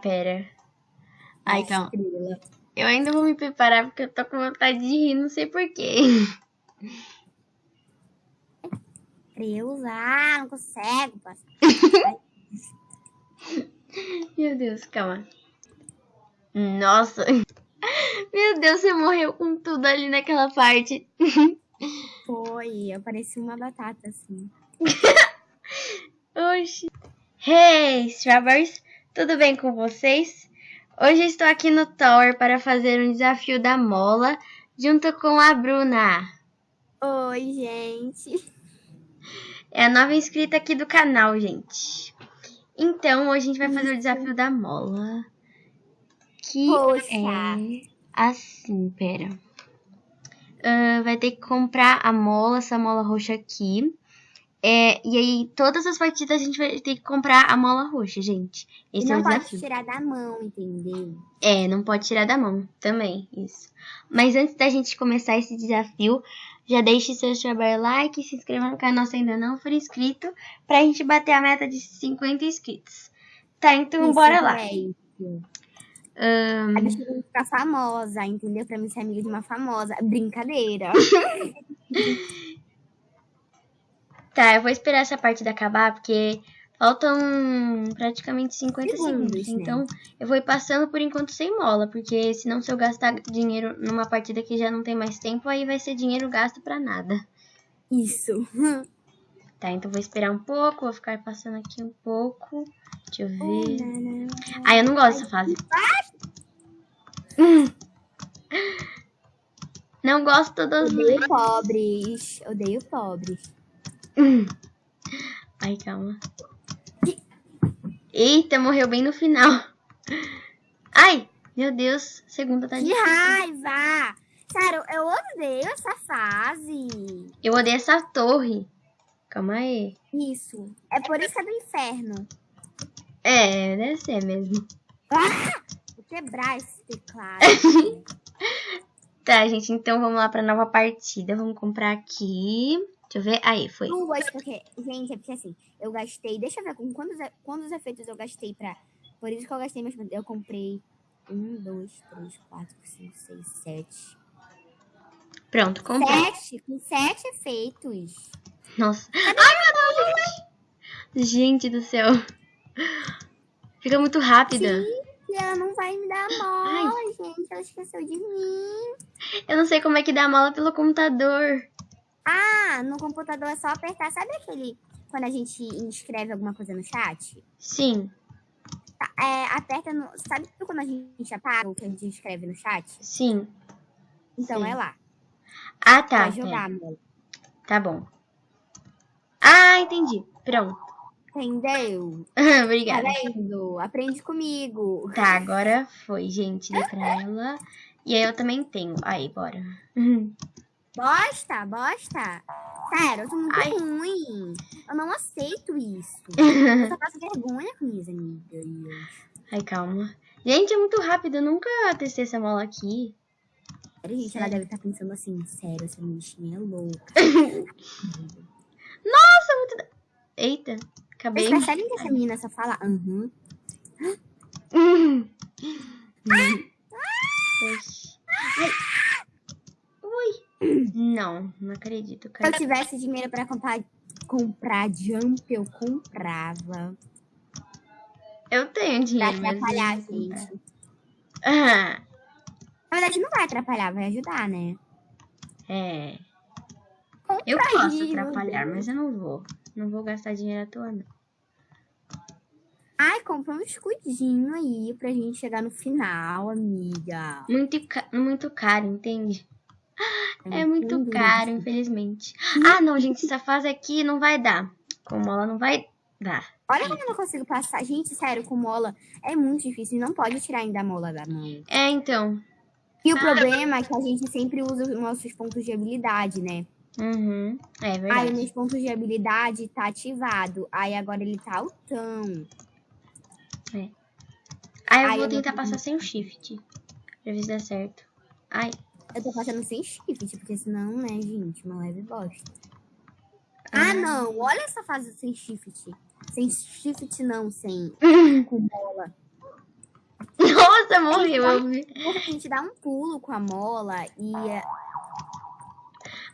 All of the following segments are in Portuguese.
Pera. Ai, calma. Estrela. Eu ainda vou me preparar porque eu tô com vontade de rir, não sei porquê. Deus, ah, não consigo, parça. Meu Deus, calma. Nossa. Meu Deus, você morreu com tudo ali naquela parte. Foi, eu parecia uma batata, assim. Oxi. Hey, Strawberries, tudo bem com vocês? Hoje estou aqui no Tower para fazer um desafio da mola junto com a Bruna. Oi, gente. É a nova inscrita aqui do canal, gente. Então, hoje a gente vai fazer o desafio da mola. Que Poxa. é assim, pera. Ah, vai ter que comprar a mola, essa mola roxa aqui. É, e aí, todas as partidas a gente vai ter que comprar a mola roxa, gente. E Esse é não o pode desafio. tirar da mão, entendeu? É, não pode tirar da mão também, isso. Mas antes da gente começar esse desafio, já deixe seu strawberry like e se inscreva no canal se ainda não for inscrito, pra gente bater a meta de 50 inscritos. Tá, então Isso, bora lá. é isso. Ahn, A gente tem que ficar famosa, entendeu? Pra mim ser amiga de uma famosa. Brincadeira. tá, eu vou esperar essa partida acabar, porque faltam praticamente 50 Segundos, segundos. Então, eu vou ir passando por enquanto sem mola, porque senão se eu gastar dinheiro numa partida que já não tem mais tempo, aí vai ser dinheiro gasto pra nada. Isso. Tá, então vou esperar um pouco, vou ficar passando aqui um pouco. Deixa eu ver. Ah, eu não gosto dessa fase. Não gosto dos. Odeio pobres. Odeio pobres. Ai, calma. Eita, morreu bem no final. Ai, meu Deus, segunda tá Que difícil. raiva! Sério, eu odeio essa fase. Eu odeio essa torre. Calma aí. Isso. É por isso que é do inferno. É, deve ser mesmo. Vou quebrar esse teclado. Tá, gente, então vamos lá pra nova partida. Vamos comprar aqui. Deixa eu ver. Aí, foi. Duas, porque, gente, é porque assim, eu gastei. Deixa eu ver com quantos, quantos efeitos eu gastei pra. Por isso que eu gastei, mas eu comprei um, dois, três, quatro, cinco, seis, sete. Pronto, comprei. Sete, com sete efeitos. Nossa. Ai, meu Deus! Gente do céu. Fica muito rápida. E ela não vai me dar mola, gente. Ela esqueceu de mim. Eu não sei como é que dá mola pelo computador. Ah, no computador é só apertar. Sabe aquele. Quando a gente inscreve alguma coisa no chat? Sim, Tá, É, aperta no. Sabe quando a gente apaga o que a gente escreve no chat? sim. Então Sim. é lá. Ah, tá. Pra jogar, amor. Tá bom. Ah, entendi. Pronto. Entendeu? Tá Obrigada. vendo? Aprende comigo. Tá, agora foi, gente. Dei pra ela. E aí eu também tenho. Aí, bora. Bosta, bosta. Sério, eu tô muito Ai. ruim. Eu não aceito isso. Eu só passo vergonha com minhas amigas. Ai, calma. Gente, é muito rápido. Eu nunca testei essa mola aqui. Sério, gente, ela Sério. deve estar pensando assim, sério, essa bichinha é louca. Nossa, muito. Eita, acabei. Vocês percebem que essa menina só fala aham? Hum. Oxi. Ai. Não, não acredito, Se eu cara. tivesse dinheiro pra comprar, comprar jump, eu comprava. Eu tenho dinheiro, eu atrapalhar, comprar. gente. Ah, Na verdade, não vai atrapalhar, vai ajudar, né? é. Eu posso atrapalhar, mas eu não vou. Não vou gastar dinheiro à toa, não. Ai, compra um escudinho aí pra gente chegar no final, amiga. Muito, ca- muito caro, entende? É muito caro, infelizmente. Ah, não, gente, essa fase aqui não vai dar. Com mola não vai dar. Olha como eu não consigo passar. Gente, sério, com mola é muito difícil. Não pode tirar ainda a mola da mão. É, então. E o problema é que a gente sempre usa os nossos pontos de habilidade, né? Uhum. É Aí verdade. meus pontos de habilidade tá ativado. Aí agora ele tá altão. Aí eu Ai, vou eu tentar tenho. passar sem o shift. Pra ver se dá certo. Ai. Eu tô passando sem shift, porque senão, né, gente, uma leve bosta. Ah, não. Olha essa fase sem shift. Sem shift não, sem com bola. Nossa, vi. Porque a gente dá um pulo com a mola e. é,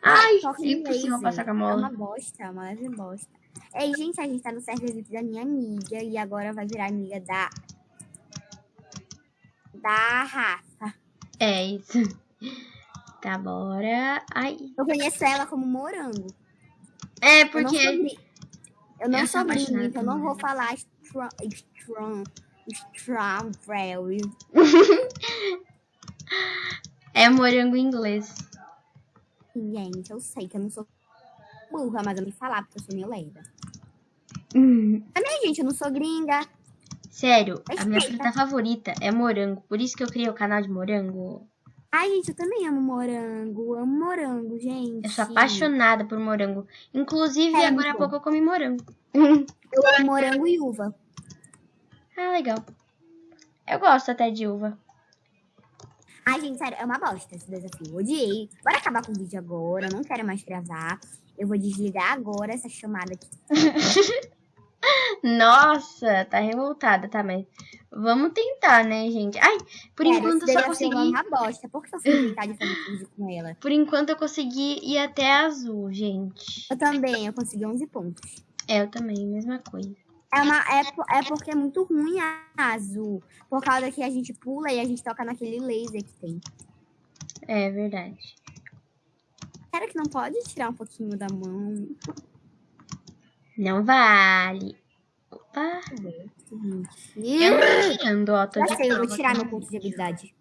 Ai, impossível laser. passar com a É mola. uma bosta, é uma leve bosta. Ei, gente, a gente tá no server VIP da minha amiga e agora vai virar amiga da. Da Rafa. É isso. Tá, bora. Ai. Eu conheço ela como morango. É, porque. eu não sou gringa, então eu não vou falar strong. strong. Strawberry. É morango em inglês. Gente, eu sei que eu não sou burra, mas eu me falar porque eu sou meio lerda. Também, gente, eu não sou gringa. Sério, a minha Respeita. fruta favorita é morango. Por isso que eu criei o canal de morango. Ai, gente, eu também amo morango. Amo morango, gente. Eu sou apaixonada por morango. Inclusive, É, agora há pouco eu comi morango. Eu amo morango e uva. Ah, legal. Eu gosto até de uva. Ai, gente, sério, é uma bosta esse desafio. Eu Odiei. Bora acabar com o vídeo agora. Eu não quero mais gravar. Eu vou desligar agora essa chamada aqui. Nossa, tá revoltada, tá? Mas vamos tentar, né, gente? Ai, por Sério, enquanto eu só é consegui. uma bosta. Por que fui tentar de fazer vídeo com ela? Por enquanto eu consegui ir até azul, gente. Eu também, eu consegui 11 pontos. É, eu também, mesma coisa. É, uma, é, é porque é muito ruim a azul. Por causa que a gente pula e a gente toca naquele laser que tem. É verdade. Será que não pode tirar um pouquinho da mão? Não vale. Opa, eu tô tirando, ó. Tô Já de sei, eu vou tirar meu ponto de habilidade.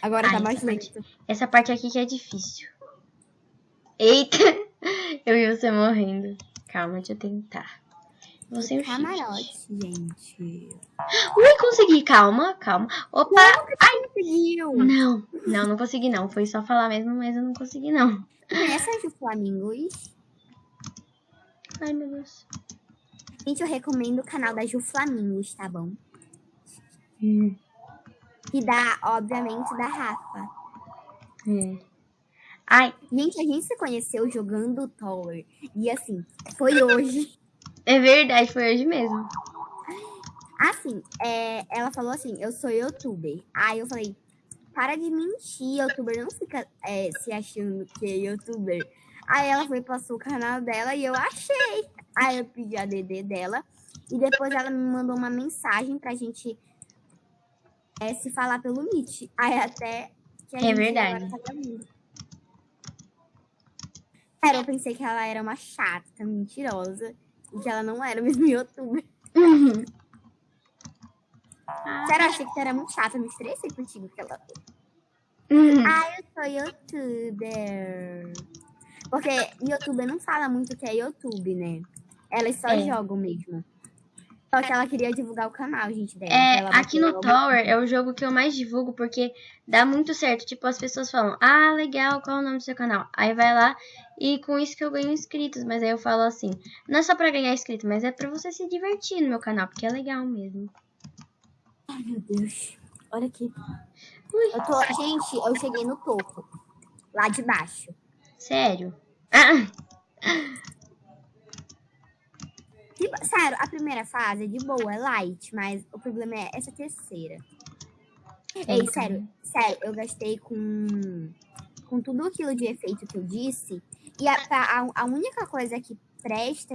Agora Ai, tá mais essa parte- lento. Essa parte aqui que é difícil. Eita! Eu vi você morrendo. Calma, deixa eu tentar. Você um Camarote, gente. Ui, consegui. Calma, calma. Opa! Conseguiu. Não, não, não consegui não. Foi só falar mesmo, mas eu não consegui não. Conhece a Ju Flamingos? Ai, meu Deus. Gente, eu recomendo o canal da Ju Flamingos, tá bom? Hum, E da, obviamente, da Rafa. é. Ai, Gente, a gente se conheceu jogando Tower. E assim, foi hoje. é verdade, foi hoje mesmo. Assim, é, ela falou assim, eu sou youtuber. Aí eu falei, para de mentir, youtuber não fica é, se achando que é youtuber. Aí ela foi, passou o canal dela e eu achei. Aí eu pedi a DD dela. E depois ela me mandou uma mensagem pra gente é, se falar pelo Meet. Aí até que a É gente verdade. tá. Cara, eu pensei que ela era uma chata, mentirosa. E que ela não era mesmo youtuber. Ah, Sério, eu achei que tu era muito chata, eu me estressei contigo. Porque ela... Ah, eu sou youtuber. Porque youtuber não fala muito que é YouTube, né? Elas só É. jogam mesmo. Só que ela queria divulgar o canal, gente, dela. É, aqui no Tower é o jogo que eu mais divulgo porque dá muito certo. Tipo, as pessoas falam, ah, legal, qual é o nome do seu canal? Aí vai lá e com isso que eu ganho inscritos. Mas aí eu falo assim, não é só pra ganhar inscrito, mas é pra você se divertir no meu canal, porque é legal mesmo. Ai, meu Deus. Olha aqui. Ui. Eu tô... Gente, eu cheguei no topo. Lá de baixo. Sério? Sério, a primeira fase é de boa, é light, mas o problema é essa terceira. Ei, sério, sério, eu gastei com, com tudo aquilo de efeito que eu disse. E a, a, a única coisa que presta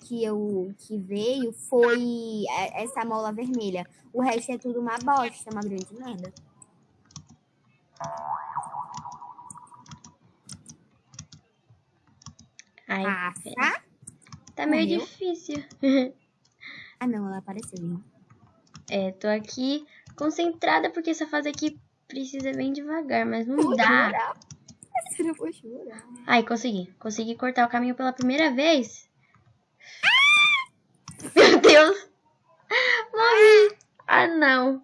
que eu que veio foi e- essa mola vermelha. O resto é tudo uma bosta, uma grande merda. Ai, Ah, tá? tá meio morreu? difícil. Ah, não, ela apareceu. hein? É, tô aqui concentrada porque essa fase aqui precisa bem devagar, mas não dá. chorar. Eu vou chorar. Ai, consegui. Consegui cortar o caminho pela primeira vez. Meu Deus! Morri! Ah, não!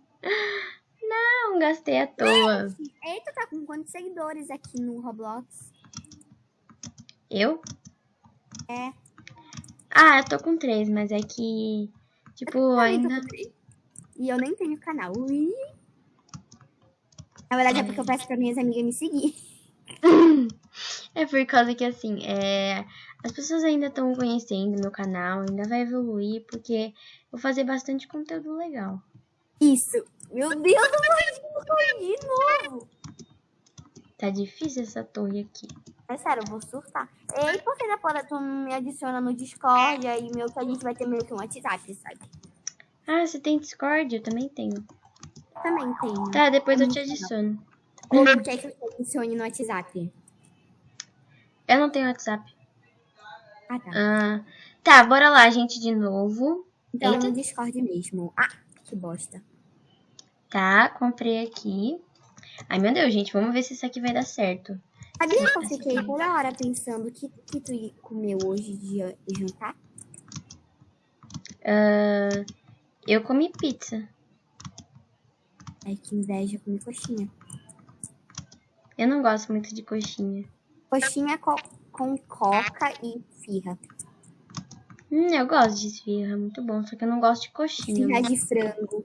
Não, gastei à toa. Eita, tá com quantos seguidores aqui no Roblox? Eu? É. Ah, eu tô com três, mas é que. Tipo, ainda. E eu nem tenho canal. Ui. Na verdade é porque eu peço pra minhas amigas me seguir. É por causa que, assim, é... as pessoas ainda estão conhecendo meu canal, ainda vai evoluir, porque eu vou fazer bastante conteúdo legal. Isso. Meu Deus, eu cair de novo. Tá difícil essa torre aqui. É sério, eu vou surtar. Ei, por que depois tu me adiciona no Discord aí, meu, que a gente vai ter meio que um WhatsApp, sabe? Ah, você tem Discord? Eu também tenho. Também tem. Tá, depois eu te adiciono. Ou tu quer que eu te adicione no WhatsApp? Eu não tenho WhatsApp. Ah, tá. Ah, tá, bora lá, gente, de novo. Então Eita. no Discord mesmo. Ah, que bosta. Tá, comprei aqui. Ai, meu Deus, gente, vamos ver se isso aqui vai dar certo. Sabia que eu fiquei toda hora pensando o que, que tu comeu hoje de jantar? Ah, eu comi pizza. Ai, que inveja, comi coxinha. Eu não gosto muito de coxinha. Coxinha co com coca e firra. Hum, eu gosto de esfirra, muito bom. Só que eu não gosto de coxinha. Firra de frango.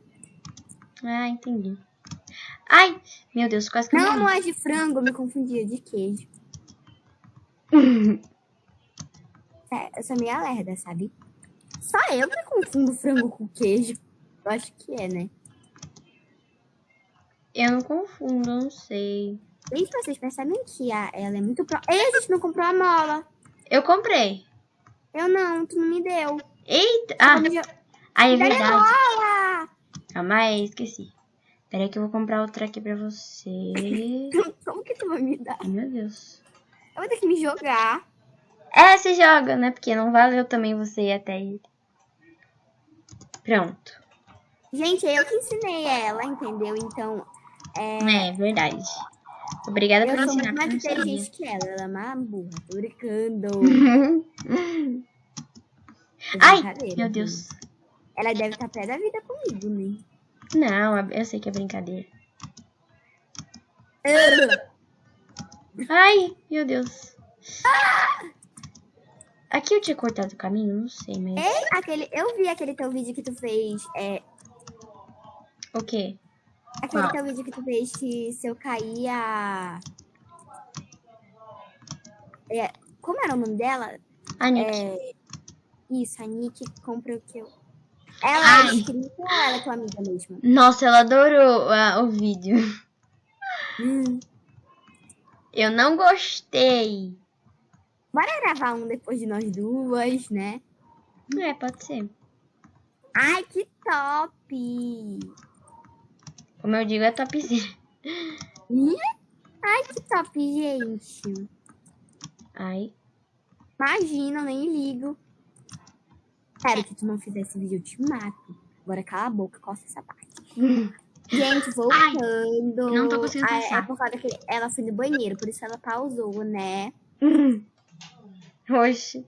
Ah, entendi. Ai, meu Deus, quase que Não, não é de frango, eu me confundia de queijo. É, eu sou meio lerda, sabe? Só eu me confundo frango com queijo. Eu acho que é, né? Eu não confundo, eu não sei. Gente, vocês percebem que a, ela é muito pro... Ei, a gente não comprou a mola. Eu comprei. Eu não, tu não me deu. Eita! Ah, ai, é verdade. mola? Calma aí, esqueci. Peraí que eu vou comprar outra aqui pra você. Como que tu vai me dar? Ai, meu Deus. Eu vou ter que me jogar. É, você joga, né? Porque não valeu também você ir até ele. Pronto. Gente, é eu que ensinei ela, entendeu? Então, é, É, verdade. Obrigada por eu sou ensinar, mais eu não sabia. inteligente que ela. Ela é uma burra. Tô brincando. É Ai, meu. Deus. Ela deve estar pé da vida comigo, né? Não, eu sei que é brincadeira. Ai, meu Deus. Aqui eu tinha cortado o caminho? Não sei, mas... Aquele, eu vi aquele teu vídeo que tu fez. É, O quê? aquele Qual? teu vídeo que tu fez que se eu cair a. É, como era o nome dela? A Nick. É, isso, a Nick compra o que eu. Ela Ai. é ou ela é tua amiga mesmo? Nossa, ela adorou ah, o vídeo. Hum. Eu não gostei. Bora gravar um depois de nós duas, né? É, pode ser. Ai, que top! Como eu digo, é topzinho. Ih, Ai, que top, gente. Ai. Imagina, eu nem ligo. Espero que tu não fizesse vídeo, eu te mato. Agora cala a boca, coça essa parte. Gente, voltando. não tô conseguindo Ah, pensar. É por causa que ela foi no banheiro, por isso ela pausou, né? Oxi.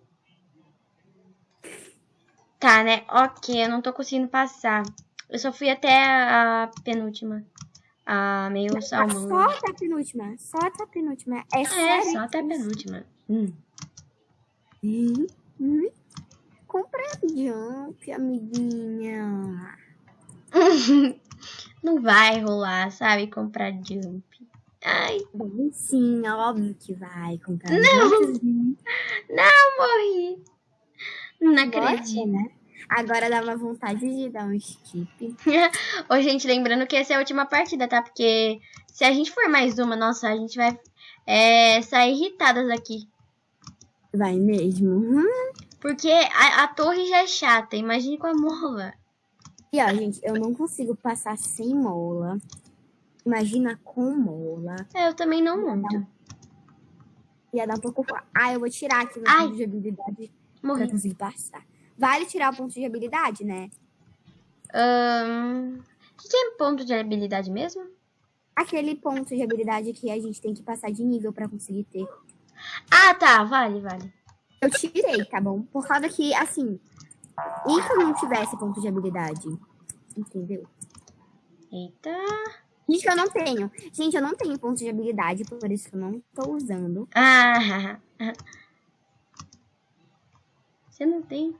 Tá, né? Ok, eu não tô conseguindo passar. Eu só fui até a, penúltima. A meio salmão. Só até a penúltima. Só até a penúltima. É, É, só até a penúltima. Hum. Hum, hum. Jump, amiguinha. Não vai rolar, sabe? Comprar jump. Ai, Bom, sim, é óbvio que vai comprar. Não! não morri. Não acredito. né? Agora dá uma vontade de dar um skip. Ô, gente, lembrando que essa é a última partida, tá? Porque se a gente for mais uma, nossa, a gente vai é, sair irritadas aqui. Vai mesmo. Hum. Porque a, a torre já é chata, imagine com a mola. E ó, gente, eu não consigo passar sem mola. Imagina com mola. É, eu também não muito. Ia dar um pouco. Ah, eu vou tirar aqui meu Ai. ponto de habilidade pra Morri. conseguir passar. Vale tirar o ponto de habilidade, né? O que, que é ponto de habilidade mesmo? Aquele ponto de habilidade que a gente tem que passar de nível pra conseguir ter. Ah, tá, vale, vale. Eu tirei, tá bom? Por causa que, assim, e se eu não tivesse ponto de habilidade? Entendeu? Eita. Gente, eu não tenho. Gente, eu não tenho ponto de habilidade, por isso que eu não tô usando. Ah, você não tem?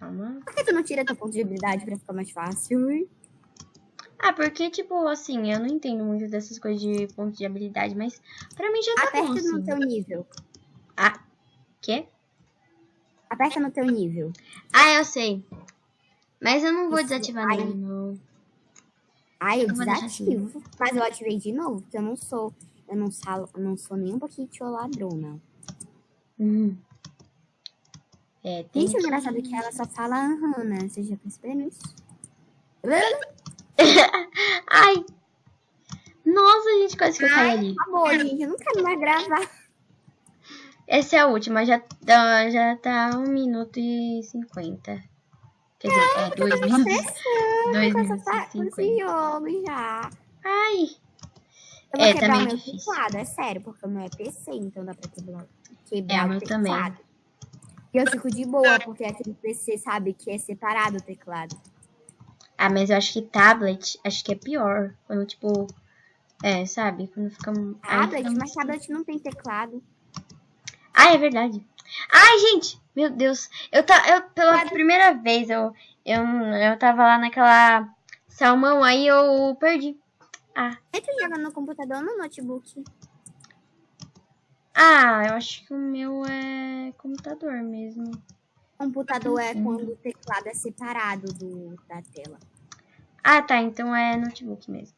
Calma. Por que tu não tira teu ponto de habilidade pra ficar mais fácil? hein? Ah, porque, tipo, assim, eu não entendo muito dessas coisas de ponto de habilidade, mas pra mim já tá bom, Aperta no assim. teu nível. Ah, quê? Aperta no teu nível. Ah, eu sei. Mas eu não vou Isso, desativar ai. não. Ai, eu, Eu deixar desativo. Mas eu ativei de novo, porque eu não sou. Eu não, sal, eu não sou nem um pouquinho ladrona. Hum. É, tem Gente, o engraçado é que ela só fala aham, né? Vocês já perceberam isso? Ai! Nossa, gente, quase que eu caí ali. Acabou, gente. Eu não quero mais gravar. Essa é a última, já tá, já tá 1 minuto e 50. Quer dizer, é 2 minutos. 2 Com essa minutos pa- e com esse 50. jogo já. Ai! Eu vou É, quebrar tá meio difícil. teclado, é sério, porque o meu é PC, então dá pra quebrar, quebrar É, o meu também. teclado. E eu fico de boa, porque aquele PC sabe que é separado o teclado. Ah, mas eu acho que tablet, acho que é pior. Quando, tipo. É, sabe? Quando fica. Tablet, fica mas tablet não tem teclado. Ah, é verdade. Ai, gente! Meu Deus. Eu tá, eu pela primeira vez eu eu, eu tava lá naquela salmão aí eu perdi. Ah. Tu joga no computador ou no notebook? Ah, eu acho que o meu é computador mesmo. Computador é quando o teclado é separado do, da tela. Ah, tá, então é notebook mesmo.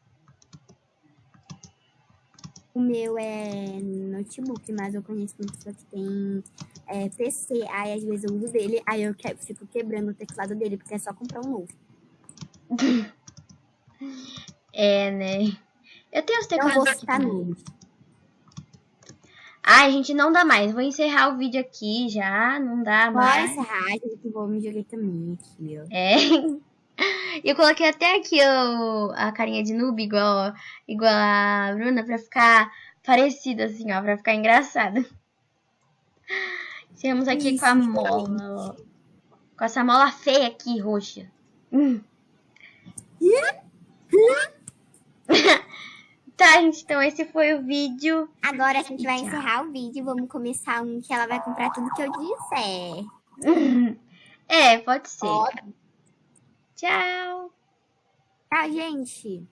O meu é notebook, mas eu conheço uma pessoa que tem é, PC. Aí às vezes eu uso dele, aí eu que- fico quebrando o teclado dele, porque é só comprar um novo. É, né? Eu tenho os Não teclados vou citar também. nomes. Ai, gente, não dá mais. Vou encerrar o vídeo aqui já. Não dá Bora mais. encerrar, gente, que vou me joguei também aqui, ó. É. E eu coloquei até aqui o, a carinha de noob, igual, igual a Bruna, pra ficar parecida, assim, ó, pra ficar engraçada. Estamos aqui Isso, com a mola, ó. Com essa mola feia aqui, roxa. Hum. tá, gente, então esse foi o vídeo. Agora a gente vai encerrar o vídeo. Vamos começar um que ela vai comprar tudo que eu disser. É, pode ser. Ó. Tchau. Tchau, gente.